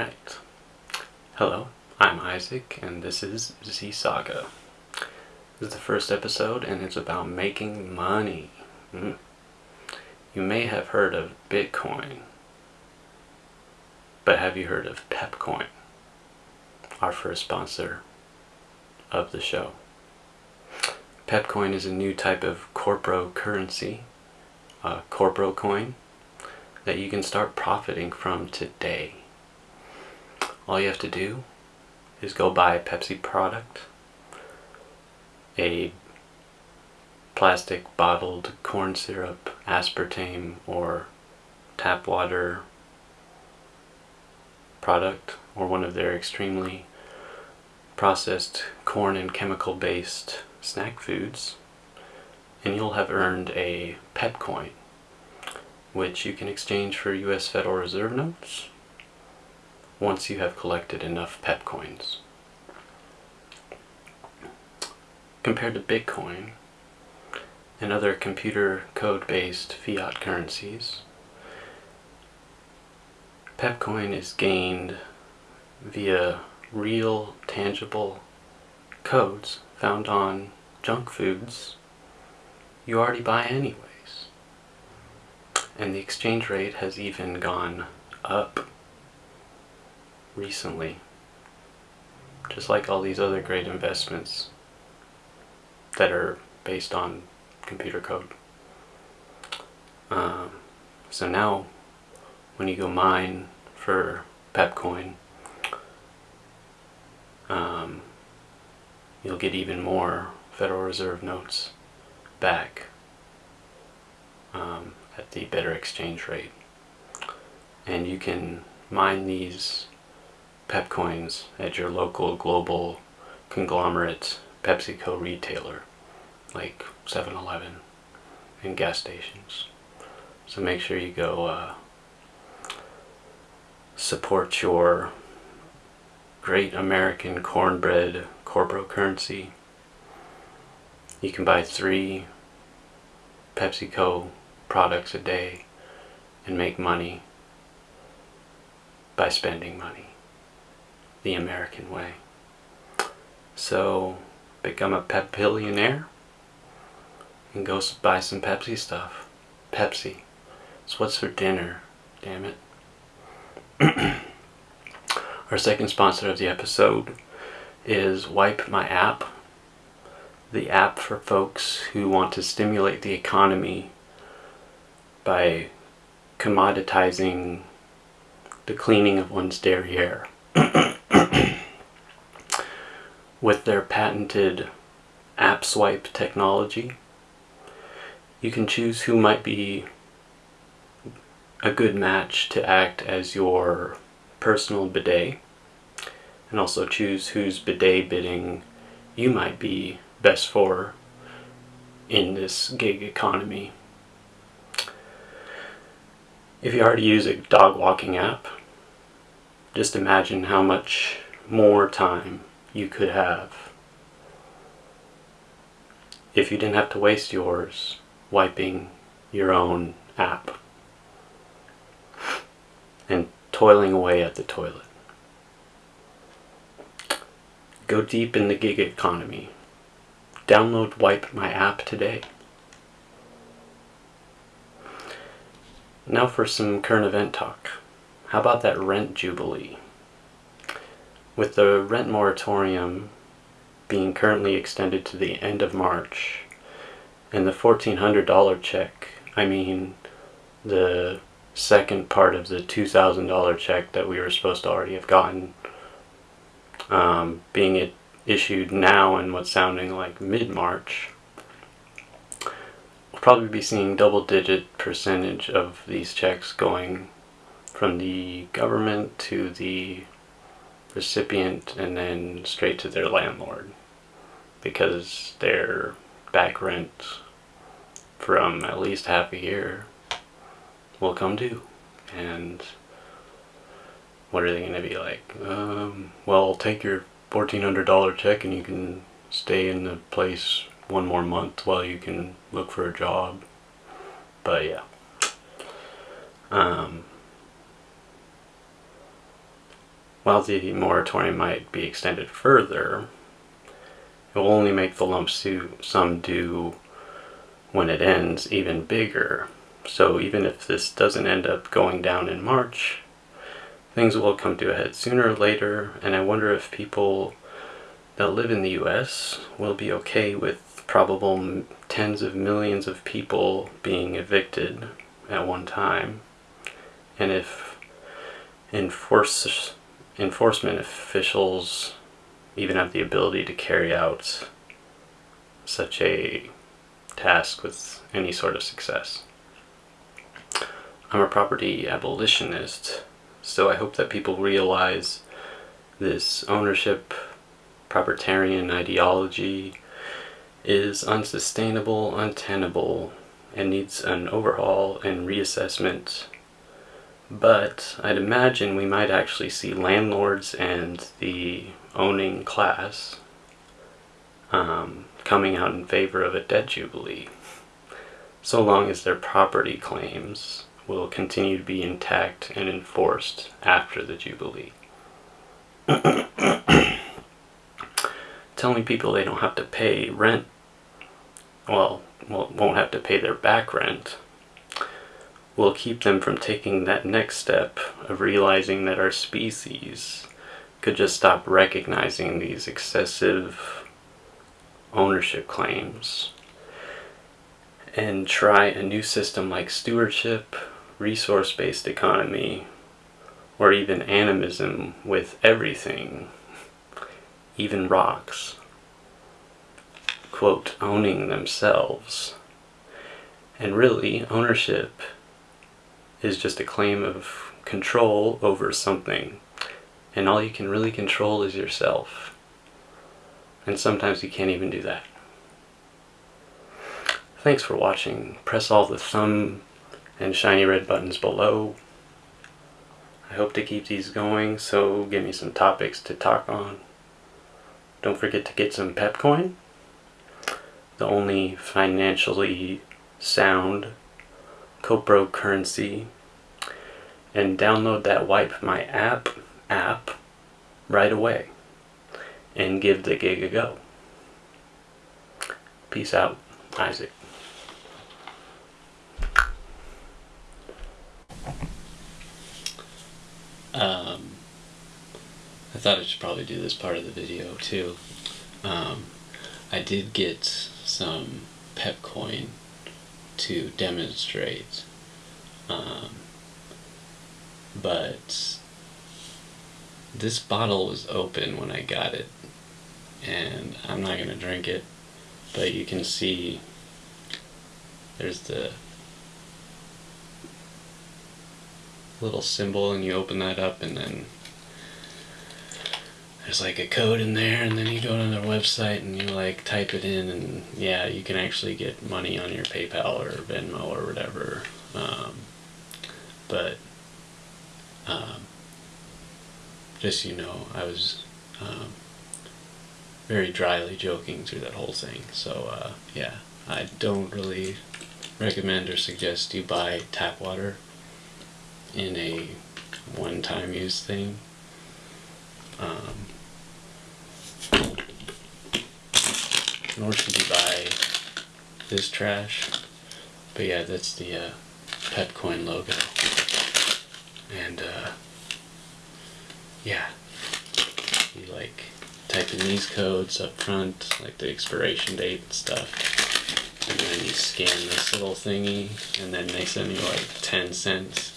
Alright. Hello, I'm Isaac, and this is Z Saga. This is the first episode, and it's about making money. Mm. You may have heard of Bitcoin, but have you heard of Pepcoin? Our first sponsor of the show. Pepcoin is a new type of corpro currency, a corpro coin, that you can start profiting from today. All you have to do is go buy a Pepsi product, a plastic bottled corn syrup, aspartame, or tap water product, or one of their extremely processed corn and chemical based snack foods, and you'll have earned a Pep coin, which you can exchange for US Federal Reserve notes once you have collected enough Pep coins. Compared to Bitcoin and other computer code based fiat currencies, Pepcoin is gained via real, tangible codes found on junk foods you already buy anyways. And the exchange rate has even gone up recently. Just like all these other great investments that are based on computer code. Um, so now, when you go mine for Pepcoin, um, you'll get even more Federal Reserve notes back um, at the better exchange rate. And you can mine these pep coins at your local global conglomerate PepsiCo retailer like 7-Eleven and gas stations. So make sure you go uh, support your great American cornbread corporate currency. You can buy three PepsiCo products a day and make money by spending money the American way. So become a pep billionaire and go buy some Pepsi stuff. Pepsi. It's what's for dinner, damn it. Our second sponsor of the episode is Wipe My App, the app for folks who want to stimulate the economy by commoditizing the cleaning of one's derriere. With their patented app swipe technology, you can choose who might be a good match to act as your personal bidet and also choose whose bidet bidding you might be best for in this gig economy. If you already use a dog walking app, just imagine how much more time you could have if you didn't have to waste yours wiping your own app and toiling away at the toilet. Go deep in the gig economy. Download Wipe My app today. Now for some current event talk. How about that rent jubilee? With the rent moratorium being currently extended to the end of March, and the $1,400 check, I mean the second part of the $2,000 check that we were supposed to already have gotten um, being it issued now in what's sounding like mid-March, we'll probably be seeing double-digit percentage of these checks going from the government to the recipient and then straight to their landlord because their back rent from at least half a year will come due and what are they going to be like? Um, well, take your $1,400 check and you can stay in the place one more month while you can look for a job. But yeah. Um, while the moratorium might be extended further, it will only make the lump sum due when it ends even bigger. So even if this doesn't end up going down in March, things will come to a head sooner or later, and I wonder if people that live in the US will be okay with probable tens of millions of people being evicted at one time, and if enforce, enforcement officials even have the ability to carry out such a task with any sort of success. I'm a property abolitionist, so I hope that people realize this ownership proprietarian ideology is unsustainable, untenable, and needs an overhaul and reassessment. But I'd imagine we might actually see landlords and the owning class um, coming out in favor of a debt jubilee, so long as their property claims will continue to be intact and enforced after the jubilee. Telling people they don't have to pay rent, well, won't have to pay their back rent, will keep them from taking that next step of realizing that our species could just stop recognizing these excessive ownership claims and try a new system like stewardship, resource-based economy, or even animism with everything, even rocks, quote, owning themselves. And really, ownership is just a claim of control over something and all you can really control is yourself. And sometimes you can't even do that. Thanks for watching. Press all the thumb and shiny red buttons below. I hope to keep these going, so give me some topics to talk on. Don't forget to get some Pepcoin, the only financially sound copro currency, and download that Wipe My app app right away and give the gig a go. Peace out, Isaac. Um, I thought I should probably do this part of the video too. Um, I did get some Pepcoin to demonstrate, um, but this bottle was open when I got it and I'm not gonna drink it but you can see there's the little symbol and you open that up and then there's like a code in there and then you go to their website and you like type it in and yeah you can actually get money on your PayPal or Venmo or whatever um, but um, just you know, I was um, very dryly joking through that whole thing. So uh, yeah, I don't really recommend or suggest you buy tap water in a one-time use thing. Um, nor should you buy this trash. But yeah, that's the uh, Pepcoin logo. And uh, yeah, you like type in these codes up front, like the expiration date and stuff, and then you scan this little thingy, and then they send you like 10 cents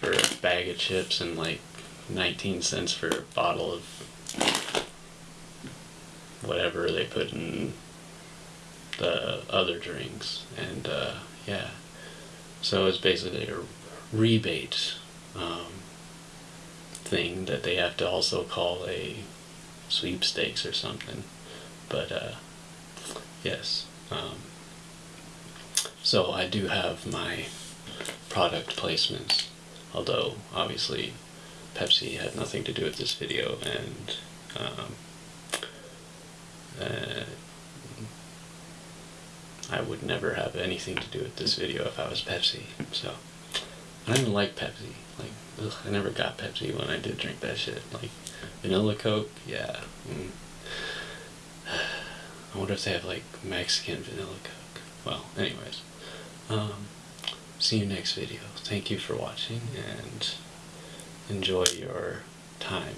for a bag of chips and like 19 cents for a bottle of whatever they put in the other drinks. And uh, yeah. So it's basically a rebate um, thing that they have to also call a sweepstakes or something. But uh, yes, um, so I do have my product placements, although obviously Pepsi had nothing to do with this video and um, uh, I would never have anything to do with this video if I was Pepsi. So I didn't like Pepsi. Like, ugh, I never got Pepsi when I did drink that shit. Like, vanilla Coke, yeah. Mm. I wonder if they have like Mexican vanilla Coke. Well, anyways. Um, see you next video. Thank you for watching and enjoy your time.